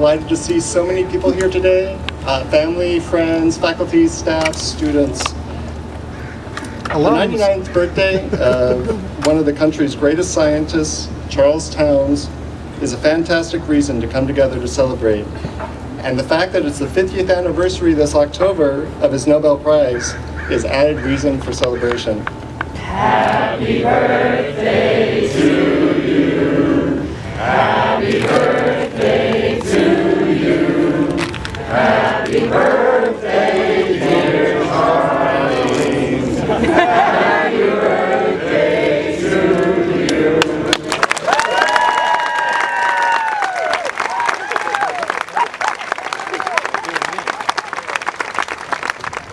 delighted to see so many people here today. Uh, family, friends, faculty, staff, students. The 99th birthday of one of the country's greatest scientists, Charles Townes, is a fantastic reason to come together to celebrate. And the fact that it's the 50th anniversary this October of his Nobel Prize is added reason for celebration. Happy birthday to you. Happy birthday. birthday.